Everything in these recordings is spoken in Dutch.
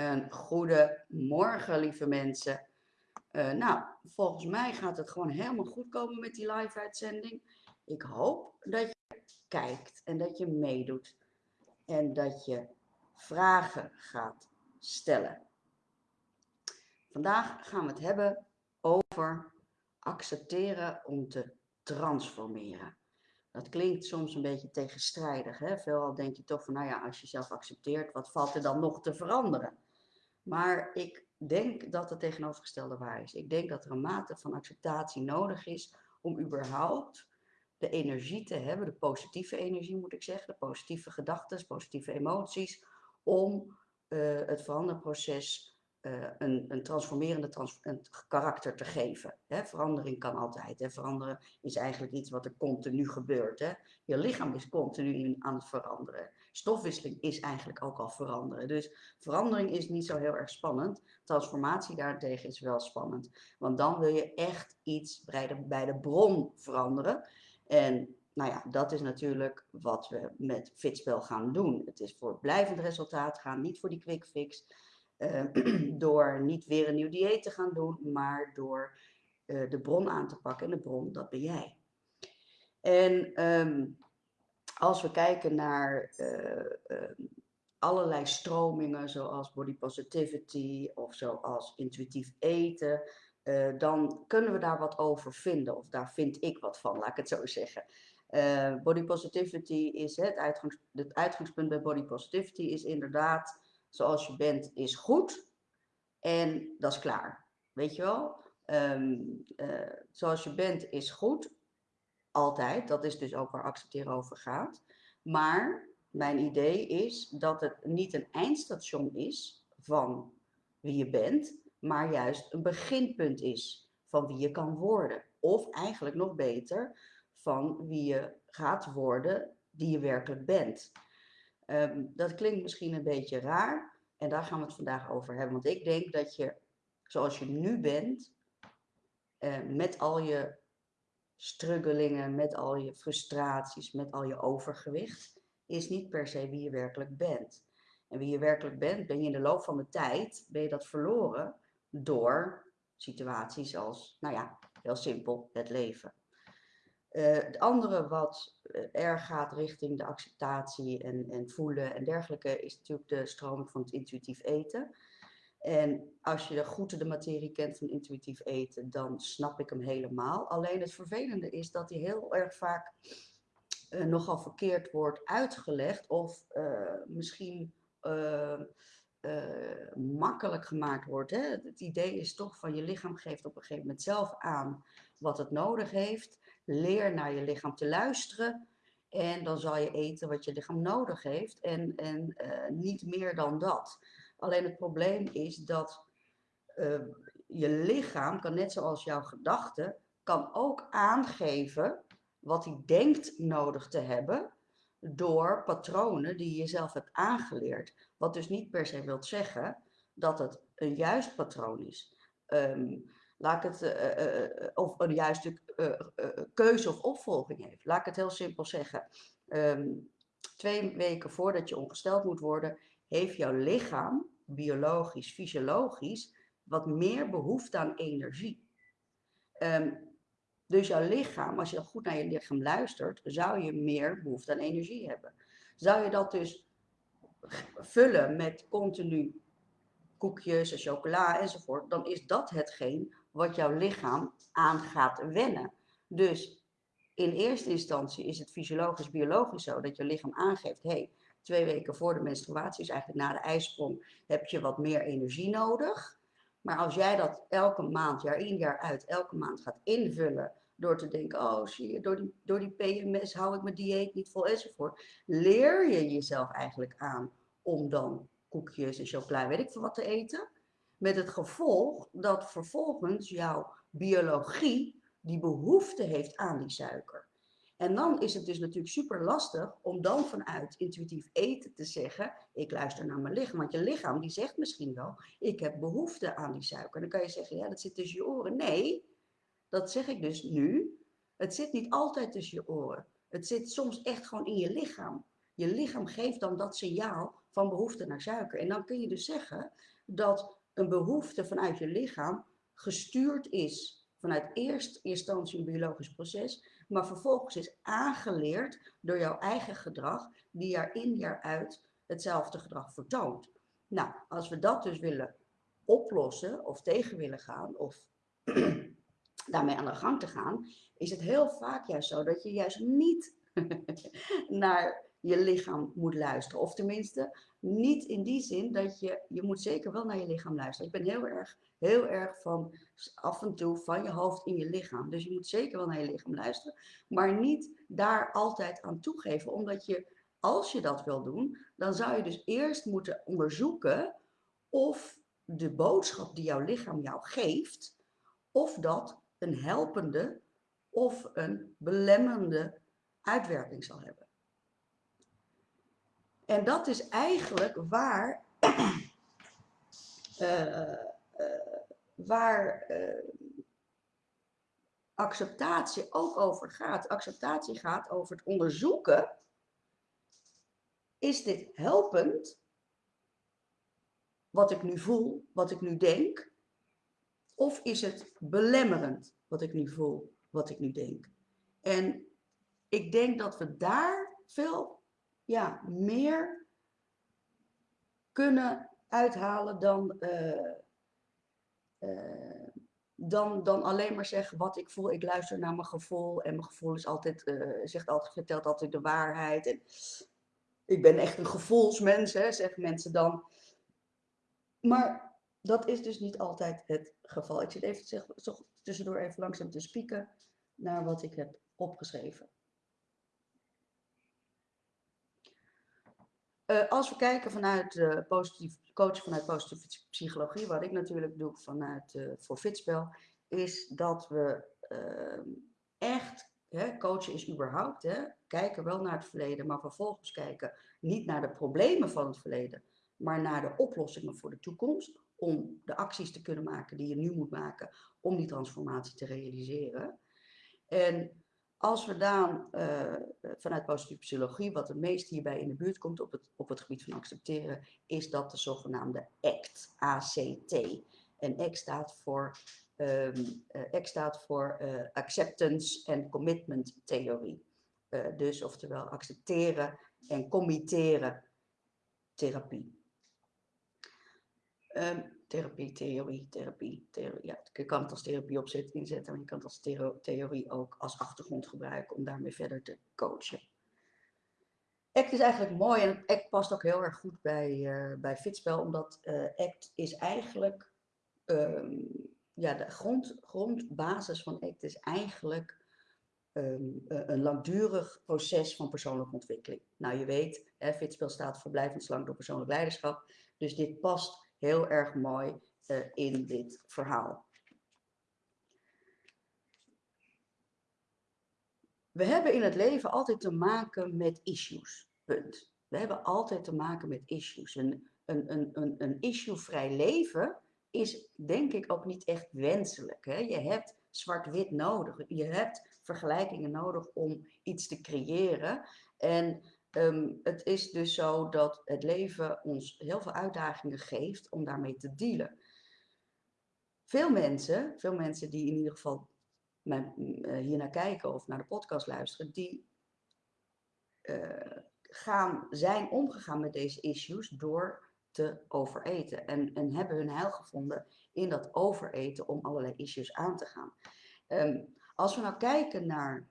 Een goede morgen, lieve mensen. Uh, nou, volgens mij gaat het gewoon helemaal goed komen met die live-uitzending. Ik hoop dat je kijkt en dat je meedoet. En dat je vragen gaat stellen. Vandaag gaan we het hebben over accepteren om te transformeren. Dat klinkt soms een beetje tegenstrijdig. Hè? Veelal denk je toch van, nou ja, als je zelf accepteert, wat valt er dan nog te veranderen? Maar ik denk dat het tegenovergestelde waar is. Ik denk dat er een mate van acceptatie nodig is om überhaupt de energie te hebben, de positieve energie moet ik zeggen, de positieve gedachten, positieve emoties, om uh, het veranderproces uh, een, een transformerende trans een karakter te geven. Hè? Verandering kan altijd. Hè? Veranderen is eigenlijk iets wat er continu gebeurt. Hè? Je lichaam is continu aan het veranderen. Stofwisseling is eigenlijk ook al veranderen. Dus verandering is niet zo heel erg spannend. Transformatie daartegen is wel spannend. Want dan wil je echt iets bij de, bij de bron veranderen. En nou ja, dat is natuurlijk wat we met Fitspel gaan doen. Het is voor blijvend resultaat gaan, niet voor die quick fix. Uh, door niet weer een nieuw dieet te gaan doen, maar door uh, de bron aan te pakken. En de bron, dat ben jij. En um, als we kijken naar uh, allerlei stromingen, zoals body positivity of zoals intuïtief eten, dan kunnen we daar wat over vinden. Of daar vind ik wat van, laat ik het zo zeggen. body positivity is het, uitgangs, het uitgangspunt bij body positivity is inderdaad zoals je bent is goed en dat is klaar. Weet je wel? Uh, zoals je bent is goed, altijd. Dat is dus ook waar accepteren over gaat. Maar mijn idee is dat het niet een eindstation is van wie je bent, maar juist een beginpunt is van wie je kan worden. Of eigenlijk nog beter, van wie je gaat worden die je werkelijk bent. Um, dat klinkt misschien een beetje raar en daar gaan we het vandaag over hebben. Want ik denk dat je, zoals je nu bent, uh, met al je struggelingen, met al je frustraties, met al je overgewicht, is niet per se wie je werkelijk bent. En wie je werkelijk bent, ben je in de loop van de tijd, ben je dat verloren door situaties als, nou ja, heel simpel, het leven. Uh, het andere wat uh, erg gaat richting de acceptatie en, en voelen en dergelijke, is natuurlijk de stroming van het intuïtief eten. En als je goed de materie kent van intuïtief eten, dan snap ik hem helemaal. Alleen het vervelende is dat hij heel erg vaak uh, nogal verkeerd wordt uitgelegd of misschien makkelijk gemaakt wordt. Hè? Het idee is toch van je lichaam geeft op een gegeven moment zelf aan wat het nodig heeft. Leer naar je lichaam te luisteren. En dan zal je eten wat je lichaam nodig heeft. En, en niet meer dan dat. Alleen het probleem is dat uh, je lichaam, kan net zoals jouw gedachten, kan ook aangeven wat hij denkt nodig te hebben door patronen die je zelf hebt aangeleerd. Wat dus niet per se wilt zeggen dat het een juist patroon is. Um, laat ik het, uh, uh, of een juiste keuze of opvolging heeft. Laat ik het heel simpel zeggen. Um, twee weken voordat je ongesteld moet worden, heeft jouw lichaam, biologisch, fysiologisch, wat meer behoefte aan energie. Um, dus jouw lichaam, als je goed naar je lichaam luistert, zou je meer behoefte aan energie hebben. Zou je dat dus vullen met continu koekjes en chocola enzovoort, dan is dat hetgeen wat jouw lichaam aan gaat wennen. Dus in eerste instantie is het fysiologisch, biologisch zo dat je lichaam aangeeft, hey, twee weken voor de menstruatie, is eigenlijk na de ijsprong, heb je wat meer energie nodig. Maar als jij dat elke maand, jaar in, jaar uit, elke maand gaat invullen door te denken, oh zie je, door die, door die PMS hou ik mijn dieet niet vol enzovoort, leer je jezelf eigenlijk aan om dan koekjes en chocola, weet ik veel wat te eten. Met het gevolg dat vervolgens jouw biologie die behoefte heeft aan die suiker. En dan is het dus natuurlijk super lastig om dan vanuit intuïtief eten te zeggen, ik luister naar mijn lichaam. Want je lichaam die zegt misschien wel, ik heb behoefte aan die suiker. Dan kan je zeggen, ja dat zit tussen je oren. Nee, dat zeg ik dus nu. Het zit niet altijd tussen je oren. Het zit soms echt gewoon in je lichaam. Je lichaam geeft dan dat signaal van behoefte naar suiker. En dan kun je dus zeggen dat een behoefte vanuit je lichaam gestuurd is vanuit eerst instantie een biologisch proces, maar vervolgens is aangeleerd door jouw eigen gedrag, die jaar in jaar uit hetzelfde gedrag vertoont. Nou, als we dat dus willen oplossen of tegen willen gaan of daarmee aan de gang te gaan, is het heel vaak juist zo dat je juist niet naar je lichaam moet luisteren. Of tenminste, niet in die zin dat je, je moet zeker wel naar je lichaam luisteren. Ik ben heel erg, heel erg van af en toe van je hoofd in je lichaam. Dus je moet zeker wel naar je lichaam luisteren, maar niet daar altijd aan toegeven. Omdat je, als je dat wil doen, dan zou je dus eerst moeten onderzoeken of de boodschap die jouw lichaam jou geeft, of dat een helpende of een belemmerende uitwerking zal hebben. En dat is eigenlijk waar, uh, waar uh, acceptatie ook over gaat. Acceptatie gaat over het onderzoeken. Is dit helpend? Wat ik nu voel, wat ik nu denk? Of is het belemmerend wat ik nu voel, wat ik nu denk? En ik denk dat we daar veel ja, meer kunnen uithalen dan, uh, uh, dan, dan alleen maar zeggen wat ik voel. Ik luister naar mijn gevoel en mijn gevoel is altijd, uh, zegt altijd, vertelt altijd de waarheid. Ik ben echt een gevoelsmens, hè, zeggen mensen dan. Maar dat is dus niet altijd het geval. Ik zit even zeg, tussendoor even langzaam te spieken naar wat ik heb opgeschreven. Uh, als we kijken vanuit uh, positief, vanuit positieve psychologie, wat ik natuurlijk doe vanuit uh, voor Fitspel, is dat we ehm, echt, hè, coachen is überhaupt, hè, kijken wel naar het verleden, maar vervolgens kijken niet naar de problemen van het verleden, maar naar de oplossingen voor de toekomst, om de acties te kunnen maken die je nu moet maken om die transformatie te realiseren. En als we dan uh, vanuit positieve psychologie, wat het meest hierbij in de buurt komt op het, op het gebied van accepteren, is dat de zogenaamde ACT, ACT. En ACT staat voor, um, uh, ACT staat voor uh, Acceptance and Commitment Theorie. dus oftewel accepteren en committeren therapie. Um, therapie, theorie, therapie, theorie. Ja, je kan het als therapie opzet, inzetten, maar je kan het als theorie ook als achtergrond gebruiken om daarmee verder te coachen. ACT is eigenlijk mooi en ACT past ook heel erg goed bij, uh, bij Fitspel, omdat uh, ACT is eigenlijk, um, ja, de grond, grondbasis van ACT is eigenlijk um, een langdurig proces van persoonlijke ontwikkeling. Nou, je weet, hè, Fitspel staat voor blijvend door persoonlijk leiderschap, dus dit past heel erg mooi uh, in dit verhaal. We hebben in het leven altijd te maken met issues. Punt. We hebben altijd te maken met issues. Een, een, een, een, een issue-vrij leven is denk ik ook niet echt wenselijk. Hè? Je hebt zwart-wit nodig. Je hebt vergelijkingen nodig om iets te creëren. En Um, het is dus zo dat het leven ons heel veel uitdagingen geeft om daarmee te dealen. Veel mensen, veel mensen die in ieder geval mijn, uh, hier naar kijken of naar de podcast luisteren, die uh, gaan, zijn omgegaan met deze issues door te overeten. En, en hebben hun heil gevonden in dat overeten om allerlei issues aan te gaan. Um, als we nou kijken naar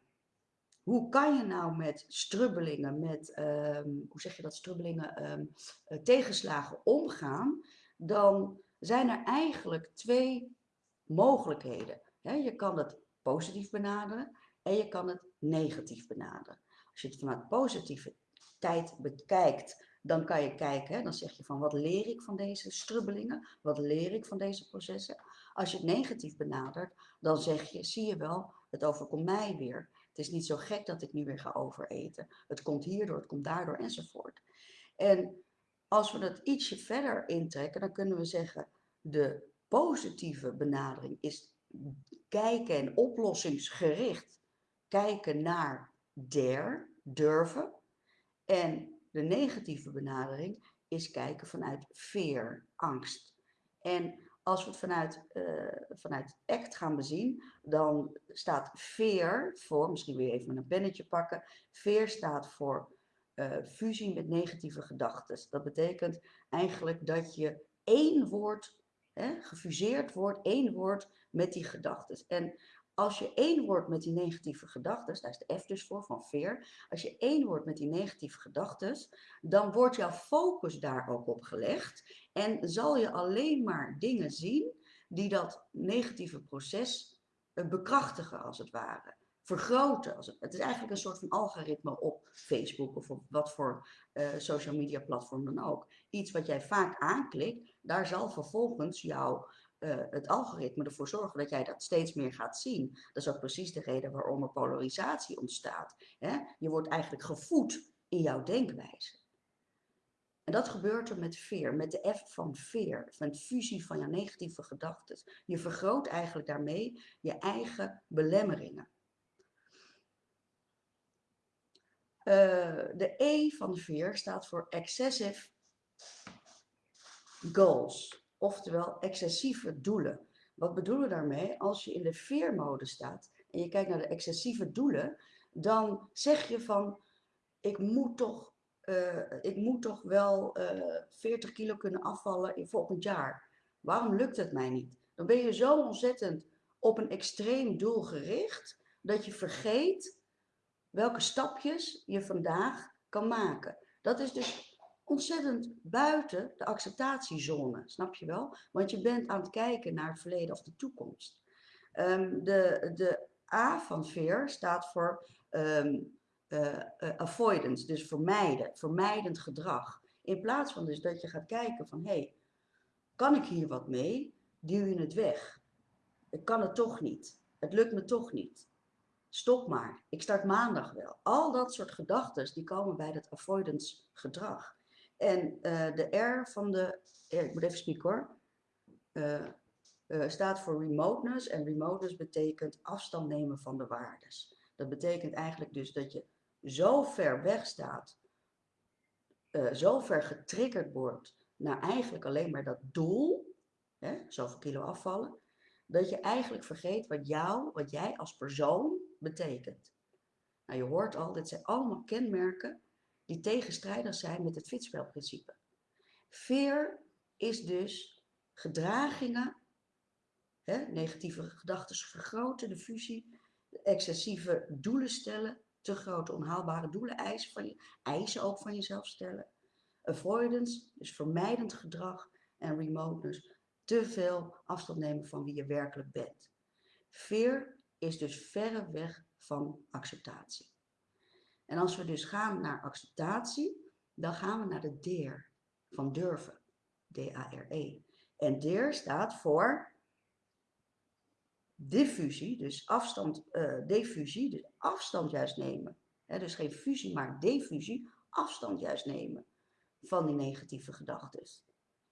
hoe kan je nou met strubbelingen, met, um, hoe zeg je dat, strubbelingen, um, uh, tegenslagen omgaan, dan zijn er eigenlijk twee mogelijkheden. He, je kan het positief benaderen en je kan het negatief benaderen. Als je het vanuit positieve tijd bekijkt, dan kan je kijken, dan zeg je van wat leer ik van deze strubbelingen, wat leer ik van deze processen. Als je het negatief benadert, dan zeg je, zie je wel, het overkomt mij weer. Is niet zo gek dat ik nu weer ga overeten. Het komt hierdoor, het komt daardoor enzovoort. En als we dat ietsje verder intrekken, dan kunnen we zeggen, de positieve benadering is kijken en oplossingsgericht kijken naar der, durven. En de negatieve benadering is kijken vanuit fear, angst. En als we het vanuit, uh, vanuit ACT gaan bezien, dan staat fear voor, misschien je even een pennetje pakken, fear staat voor uh, fusie met negatieve gedachten. Dat betekent eigenlijk dat je één woord, hè, gefuseerd wordt, één woord met die gedachten. En als je één wordt met die negatieve gedachten, daar is de F dus voor, van fear. Als je één wordt met die negatieve gedachten, dan wordt jouw focus daar ook op gelegd. En zal je alleen maar dingen zien die dat negatieve proces eh, bekrachtigen, als het ware. Vergroten. Als het, het is eigenlijk een soort van algoritme op Facebook of op wat voor uh, social media platform dan ook. Iets wat jij vaak aanklikt, daar zal vervolgens jouw uh, het algoritme ervoor zorgen dat jij dat steeds meer gaat zien. Dat is ook precies de reden waarom er polarisatie ontstaat. Hè? Je wordt eigenlijk gevoed in jouw denkwijze. En dat gebeurt er met veer, met de F van veer, van fusie van je negatieve gedachten. Je vergroot eigenlijk daarmee je eigen belemmeringen. Uh, de E van veer staat voor excessive goals oftewel excessieve doelen. Wat bedoelen we daarmee? Als je in de veermode staat en je kijkt naar de excessieve doelen, dan zeg je van, ik moet toch, ik moet toch wel uh, eh, 40 kilo kunnen afvallen in volgend jaar. Waarom lukt het mij niet? Dan ben je zo ontzettend op een extreem doel gericht, dat je vergeet welke stapjes je vandaag kan maken. Dat is dus ontzettend buiten de acceptatiezone, snap je wel? Want je bent aan het kijken naar het verleden of de toekomst. Um, de, de A van fear staat voor um, uh, uh, avoidance, dus vermijden, vermijdend gedrag. In plaats van dus dat je gaat kijken van, hé, hey, kan ik hier wat mee? Duw je het weg. Ik kan het toch niet. Het lukt me toch niet. Stop maar. Ik start maandag wel. Al dat soort gedachten die komen bij dat avoidance gedrag. En uh, de R van de, ik moet even spieken hoor, staat voor remoteness. En remoteness betekent afstand nemen van de waardes. Dat betekent eigenlijk dus dat je zo ver weg staat, zo ver getriggerd wordt naar eigenlijk alleen maar dat doel, hè, zoveel kilo afvallen, dat je eigenlijk vergeet wat jou, wat jij als persoon betekent. Nou, je hoort al, dit zijn allemaal kenmerken die tegenstrijdig zijn met het fitspelprincipe. Fear is dus gedragingen, hè, negatieve gedachten vergroten, de fusie, excessieve doelen stellen, te grote onhaalbare doelen eisen, van je, eisen ook van jezelf stellen. Avoidance, dus vermijdend gedrag en remoteness, te veel afstand nemen van wie je werkelijk bent. Fear is dus verre weg van acceptatie. En als we dus gaan naar acceptatie, dan gaan we naar de DEER van durven. D-A-R-E. En DEER staat voor diffusie, dus afstand, uh, diffusie, dus afstand juist nemen. Dus geen fusie, maar diffusie, afstand juist nemen van die negatieve gedachten.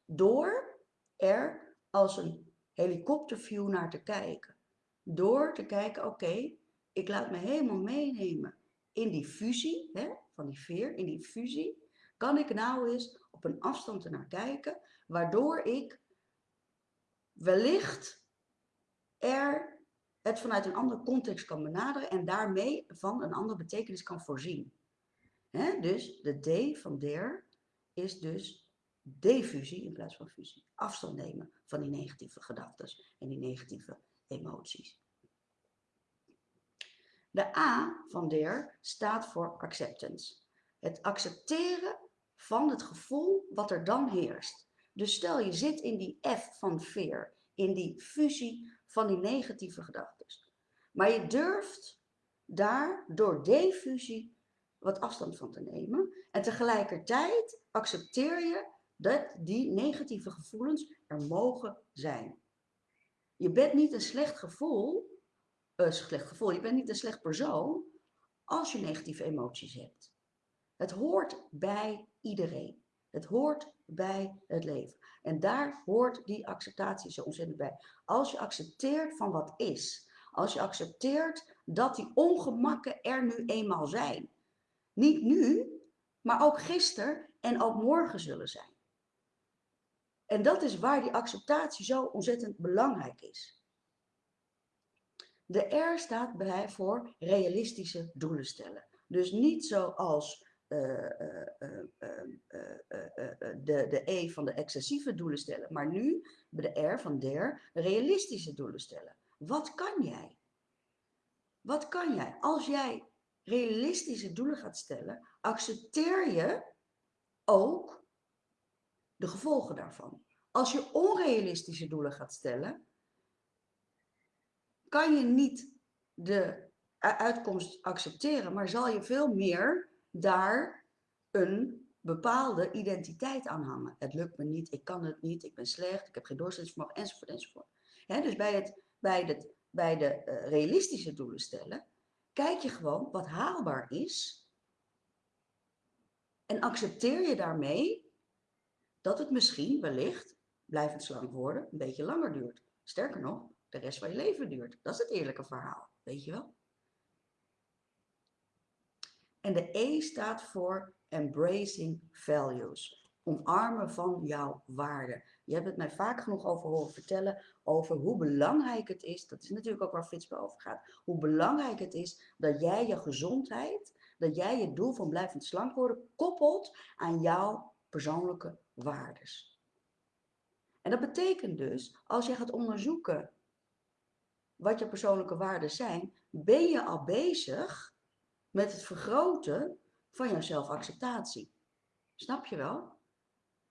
Door er als een helikopterview naar te kijken. Door te kijken, oké, ik laat me helemaal meenemen in die fusie, van die veer, in die fusie, kan ik nou eens op een afstand ernaar kijken, waardoor ik wellicht er het vanuit een andere context kan benaderen en daarmee van een andere betekenis kan voorzien. Dus de D van der is dus defusie in plaats van fusie. Afstand nemen van die negatieve gedachten en die negatieve emoties. De A van der staat voor acceptance. Het accepteren van het gevoel wat er dan heerst. Dus stel je zit in die F van fear, in die fusie van die negatieve gedachten. Maar je durft daar door defusie wat afstand van te nemen. En tegelijkertijd accepteer je dat die negatieve gevoelens er mogen zijn. Je bent niet een slecht gevoel een slecht gevoel. Je bent niet een slecht persoon als je negatieve emoties hebt. Het hoort bij iedereen. Het hoort bij het leven. En daar hoort die acceptatie zo ontzettend bij. Als je accepteert van wat is. Als je accepteert dat die ongemakken er nu eenmaal zijn. Niet nu, maar ook gisteren en ook morgen zullen zijn. En dat is waar die acceptatie zo ontzettend belangrijk is. De R staat bij voor realistische doelen stellen. Dus niet zoals de, de E van de excessieve doelen stellen, maar nu de R van der realistische doelen stellen. Wat kan jij? Wat kan jij? Als jij realistische doelen gaat stellen, accepteer je ook de gevolgen daarvan. Als je onrealistische doelen gaat stellen, kan je niet de uitkomst accepteren, maar zal je veel meer daar een bepaalde identiteit aan hangen. Het lukt me niet, ik kan het niet, ik ben slecht, ik heb geen doorzettingsvermogen, enzovoort, enzovoort. dus bij, het, bij, het, bij de uh, realistische doelen stellen, kijk je gewoon wat haalbaar is en accepteer je daarmee dat het misschien wellicht, blijvend slank worden, een beetje langer duurt. Sterker nog, de rest van je leven duurt. Dat is het eerlijke verhaal, weet je wel? En de E staat voor embracing values. Omarmen van jouw waarden. Je hebt het mij vaak genoeg over horen vertellen over hoe belangrijk het is, dat is natuurlijk ook waar Fitspe over gaat, hoe belangrijk het is dat jij je gezondheid, dat jij je doel van blijvend slank worden koppelt aan jouw persoonlijke waardes. En dat betekent dus, als je gaat onderzoeken wat je persoonlijke waarden zijn, ben je al bezig met het vergroten van jouw zelfacceptatie. Snap je wel?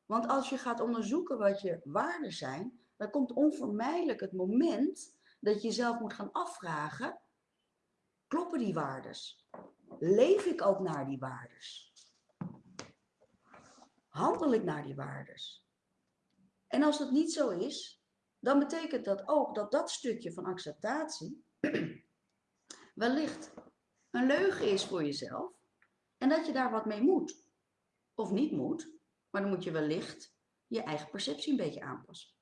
Want als je gaat onderzoeken wat je waarden zijn, dan komt onvermijdelijk het moment dat je jezelf moet gaan afvragen, kloppen die waardes? Leef ik ook naar die waardes? Handel ik naar die waardes? En als dat niet zo is, dan betekent dat ook dat dat stukje van acceptatie wellicht een leugen is voor jezelf en dat je daar wat mee moet. Of niet moet, maar dan moet je wellicht je eigen perceptie een beetje aanpassen.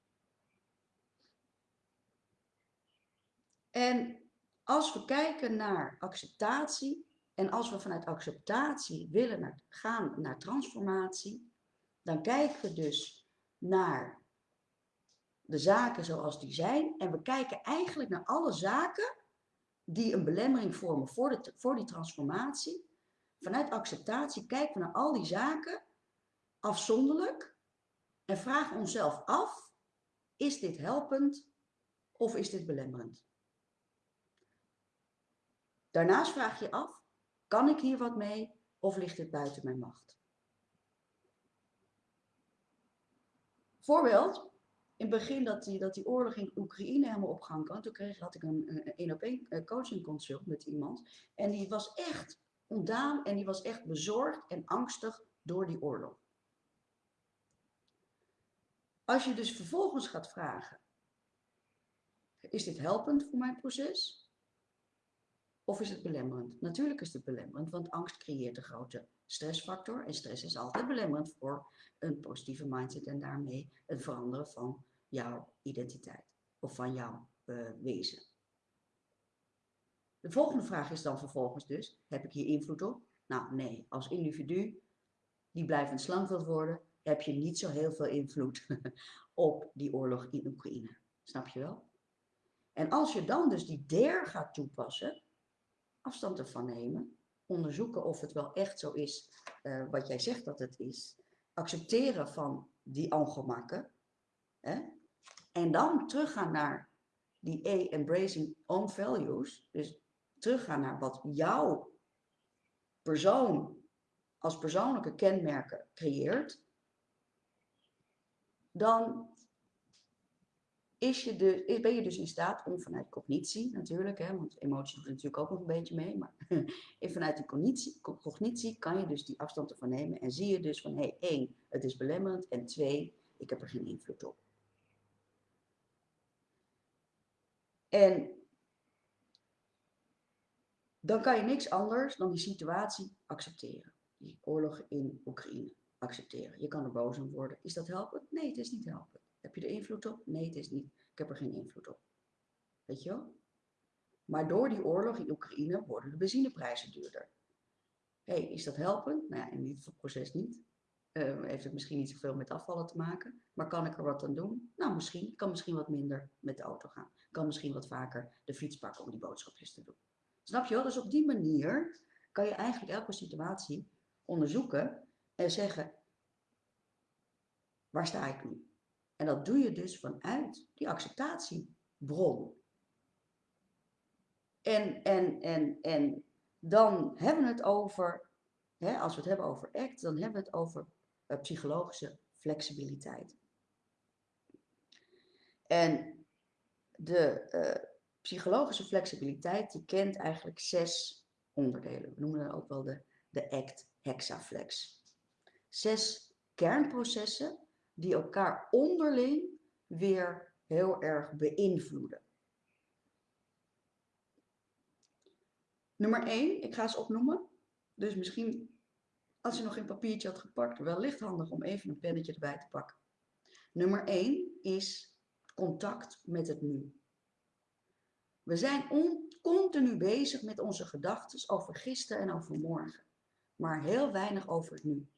En als we kijken naar acceptatie en als we vanuit acceptatie willen naar, gaan naar transformatie, dan kijken we dus naar de zaken zoals die zijn en we kijken eigenlijk naar alle zaken die een belemmering vormen voor, de, voor die transformatie. Vanuit acceptatie kijken we naar al die zaken afzonderlijk en vragen onszelf af, is dit helpend of is dit belemmerend? Daarnaast vraag je af, kan ik hier wat mee of ligt dit buiten mijn macht? Voorbeeld, in het begin dat die, dat die oorlog in Oekraïne helemaal op gang kwam, toen kreeg, had ik een een op een eh, coaching consult met iemand. En die was echt ontdaan en die was echt bezorgd en angstig door die oorlog. Als je dus vervolgens gaat vragen, is dit helpend voor mijn proces? Of is het belemmerend? Natuurlijk is het belemmerend, want angst creëert een grote stressfactor. En stress is altijd belemmerend voor een positieve mindset en daarmee het veranderen van jouw identiteit of van jouw uh, wezen. De volgende vraag is dan vervolgens dus, heb ik hier invloed op? Nou nee, als individu die blijvend slank wilt worden, heb je niet zo heel veel invloed op die oorlog in Oekraïne. Snap je wel? En als je dan dus die DER gaat toepassen, afstand ervan nemen, onderzoeken of het wel echt zo is uh, wat jij zegt dat het is, accepteren van die ongemakken, hè? en dan teruggaan naar die A, embracing own values, dus teruggaan naar wat jouw persoon als persoonlijke kenmerken creëert, dan is je de, ben je dus in staat om vanuit cognitie natuurlijk, hè, want emotie doet natuurlijk ook nog een beetje mee, maar vanuit die cognitie, cognitie kan je dus die afstand ervan nemen en zie je dus van, hé, hey, één, het is belemmerend en twee, ik heb er geen invloed op. En dan kan je niks anders dan die situatie accepteren. Die oorlog in Oekraïne accepteren. Je kan er boos om worden. Is dat helpend? Nee, het is niet helpend. Heb je er invloed op? Nee, het is niet. Ik heb er geen invloed op. Weet je wel? Maar door die oorlog in Oekraïne worden de benzineprijzen duurder. Hé, hey, is dat helpend? Nou in dit proces niet. Uh, heeft het misschien niet zoveel met afvallen te maken, maar kan ik er wat aan doen? Nou, misschien. Ik kan misschien wat minder met de auto gaan. Ik kan misschien wat vaker de fiets pakken om die boodschapjes te doen. Snap je wel? Dus op die manier kan je eigenlijk elke situatie onderzoeken en zeggen, waar sta ik nu? En dat doe je dus vanuit die acceptatiebron. En, en, en, en dan hebben we het over, hè, als we het hebben over ACT, dan hebben we het over uh, psychologische flexibiliteit. En de uh, psychologische flexibiliteit, die kent eigenlijk zes onderdelen. We noemen dat ook wel de, de ACT hexaflex. Zes kernprocessen die elkaar onderling weer heel erg beïnvloeden. Nummer 1, ik ga ze opnoemen. Dus misschien als je nog geen papiertje had gepakt, wellicht handig om even een pennetje erbij te pakken. Nummer 1 is contact met het nu. We zijn continu bezig met onze gedachten over gisteren en over morgen, maar heel weinig over het nu.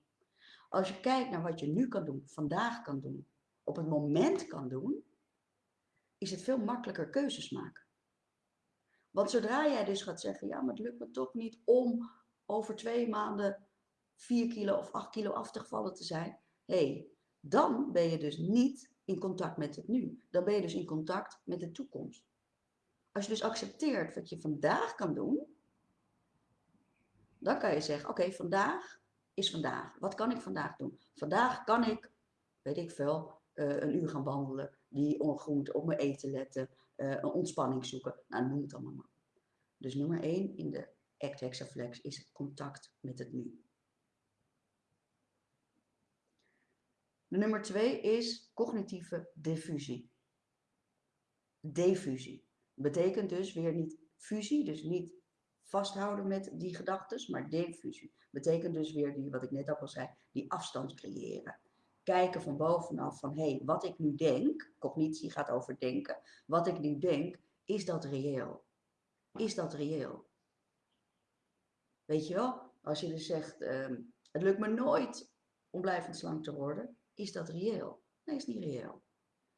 Als je kijkt naar wat je nu kan doen, vandaag kan doen, op het moment kan doen, is het veel makkelijker keuzes maken. Want zodra jij dus gaat zeggen, ja, maar het lukt me toch niet om over twee maanden 4 kilo of 8 kilo af te gevallen te zijn, hé, hey, dan ben je dus niet in contact met het nu. Dan ben je dus in contact met de toekomst. Als je dus accepteert wat je vandaag kan doen, dan kan je zeggen, oké, vandaag is vandaag. Wat kan ik vandaag doen? Vandaag kan ik, weet ik veel, uh, een uur gaan wandelen, die ongroente op mijn eten letten, uh, een ontspanning zoeken. Nou, noem het allemaal maar. Dus nummer 1 in de ACT Hexaflex is contact met het nu. Nummer 2 is cognitieve diffusie. Diffusie. Betekent dus weer niet fusie, dus niet vasthouden met die gedachten, maar diffusie. Betekent dus weer die, wat ik net ook al zei, die afstand creëren. Kijken van bovenaf van, hé, hey, wat ik nu denk, cognitie gaat over denken, wat ik nu denk, is dat reëel? Is dat reëel? Weet je wel, als je dus zegt, uh, het lukt me nooit om blijvend slank te worden, is dat reëel? Nee, is niet reëel.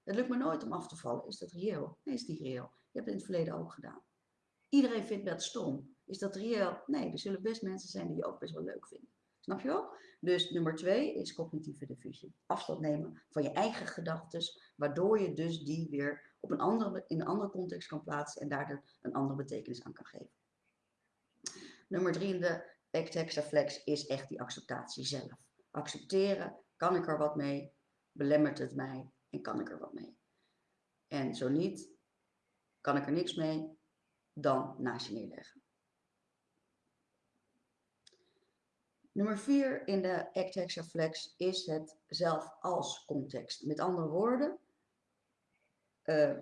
Het lukt me nooit om af te vallen, is dat reëel? Nee, is niet reëel. Je hebt het in het verleden ook gedaan. Iedereen vindt dat stom. Is dat reëel? Nee, er zullen best mensen zijn die je ook best wel leuk vinden. Snap je wel? Dus nummer twee is cognitieve diffusie. Afstand nemen van je eigen gedachten, waardoor je dus die weer op een andere, in een andere context kan plaatsen en daar een andere betekenis aan kan geven. Nummer drie in de Ectexaflex is echt die acceptatie zelf. Accepteren, kan ik er wat mee? Belemmert het mij? En kan ik er wat mee? En zo niet, kan ik er niks mee? Dan naast je neerleggen. Nummer vier in de Act Hexaflex is het zelf als context. Met andere woorden, uh,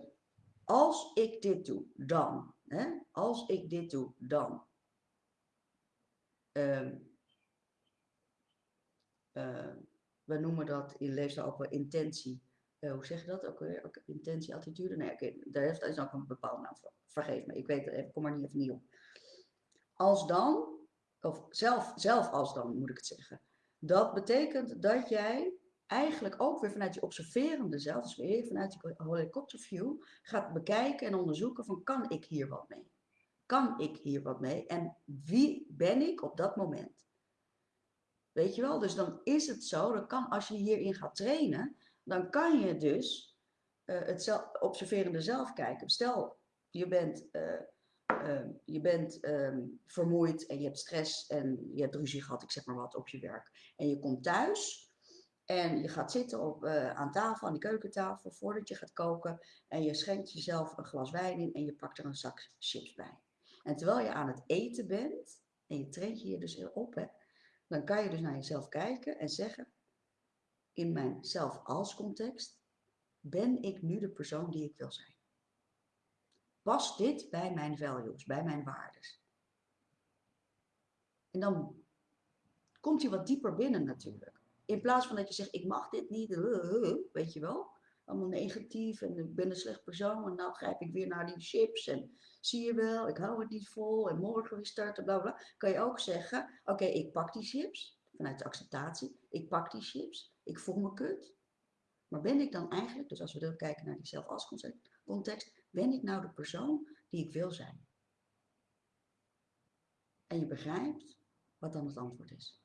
als ik dit doe, dan. Hè? Als ik dit doe, dan. Uh, uh, we noemen dat in leefstijl ook wel intentie. Uh, hoe zeg je dat ook weer? Ook intentie, attitude? Nee, okay, daar is ook een bepaalde naam voor. Vergeef me, ik weet het even, kom er niet even niet op. Als dan, of zelf, zelf als dan moet ik het zeggen. Dat betekent dat jij eigenlijk ook weer vanuit je observerende zelf, dus weer vanuit je helikopterview, gaat bekijken en onderzoeken van kan ik hier wat mee? Kan ik hier wat mee? En wie ben ik op dat moment? Weet je wel? Dus dan is het zo, dan kan, als je hierin gaat trainen, dan kan je dus uh, het zelf, observerende zelf kijken. Stel, je bent, uh, uh, je bent um, vermoeid en je hebt stress en je hebt ruzie gehad, ik zeg maar wat, op je werk. En je komt thuis en je gaat zitten op, aan tafel, aan de keukentafel, voordat je gaat koken. En je schenkt jezelf een glas wijn in en je pakt er een zak chips bij. En terwijl je aan het eten bent, en je traint je dus heel op, hè, dan kan je dus naar jezelf kijken en zeggen, in mijn zelf als context, ben ik nu de persoon die ik wil zijn? Past dit bij mijn values, bij mijn waardes? En dan komt hij wat dieper binnen natuurlijk. In plaats van dat je zegt, ik mag dit niet, weet je wel allemaal negatief en ik ben een slecht persoon en nou grijp ik weer naar die chips en zie je wel, ik hou het niet vol en morgen weer starten, bla bla. Kan je ook zeggen, oké, ik pak die chips vanuit de acceptatie. Ik pak die chips, ik voel me kut. Maar ben ik dan eigenlijk, dus als we dan kijken naar die zelf als context, ben ik nou de persoon die ik wil zijn? En je begrijpt wat dan het antwoord is.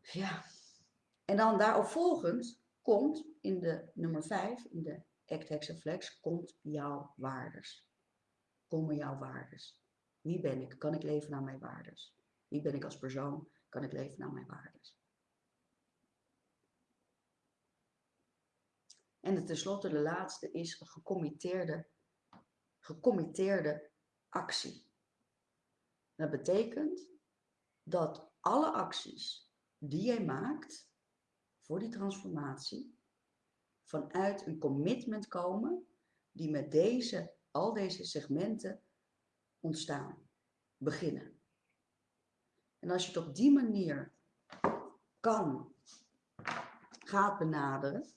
Ja. En dan daarop volgend komt in de nummer 5, in de Act Hexaflex, komt jouw waardes. Komen jouw waardes. Wie ben ik? Kan ik leven naar mijn waardes? Wie ben ik als persoon? Kan ik leven naar mijn waardes? En tenslotte de laatste is gecommitteerde, gecommitteerde actie. Dat betekent dat alle acties die jij maakt voor die transformatie vanuit een commitment komen die met deze, al deze segmenten ontstaan, beginnen. En als je het op die manier kan, gaat benaderen,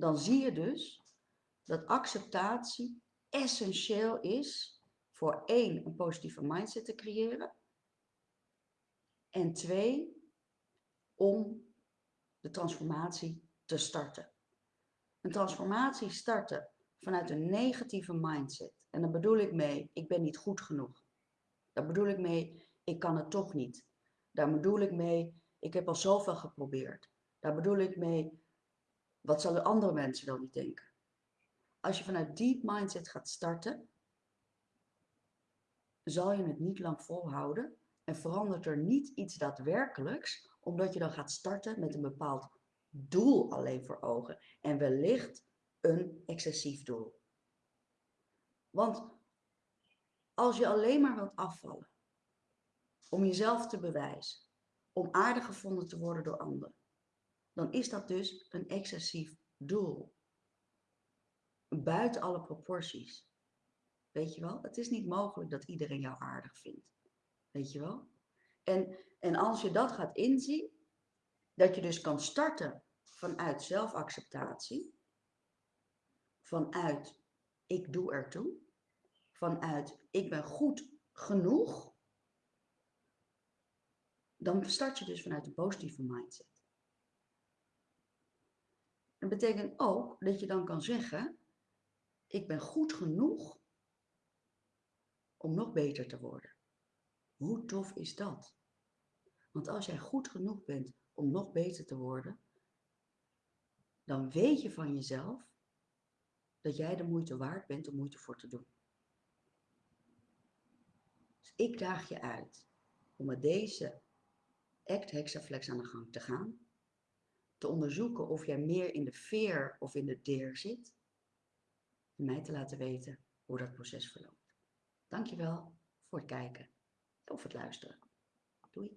dan zie je dus dat acceptatie essentieel is voor één, een positieve mindset te creëren. En twee, om de transformatie te starten. Een transformatie starten vanuit een negatieve mindset. En dan bedoel ik mee, ik ben niet goed genoeg. Daar bedoel ik mee, ik kan het toch niet. Daar bedoel ik mee, ik heb al zoveel geprobeerd. Daar bedoel ik mee, wat zullen andere mensen dan niet denken? Als je vanuit die mindset gaat starten, zal je het niet lang volhouden en verandert er niet iets daadwerkelijks, omdat je dan gaat starten met een bepaald doel alleen voor ogen en wellicht een excessief doel. Want als je alleen maar wilt afvallen, om jezelf te bewijzen, om aardig gevonden te worden door anderen, dan is dat dus een excessief doel. Buiten alle proporties. Weet je wel? Het is niet mogelijk dat iedereen jou aardig vindt. Weet je wel? En, en als je dat gaat inzien, dat je dus kan starten vanuit zelfacceptatie, vanuit ik doe ertoe, vanuit ik ben goed genoeg, dan start je dus vanuit een positieve mindset. Dat betekent ook dat je dan kan zeggen, ik ben goed genoeg om nog beter te worden. Hoe tof is dat? Want als jij goed genoeg bent om nog beter te worden, dan weet je van jezelf dat jij de moeite waard bent om moeite voor te doen. Dus ik daag je uit om met deze act hexaflex aan de gang te gaan te onderzoeken of jij meer in de veer of in de deer zit. En mij te laten weten hoe dat proces verloopt. Dankjewel voor het kijken of het luisteren. Doei!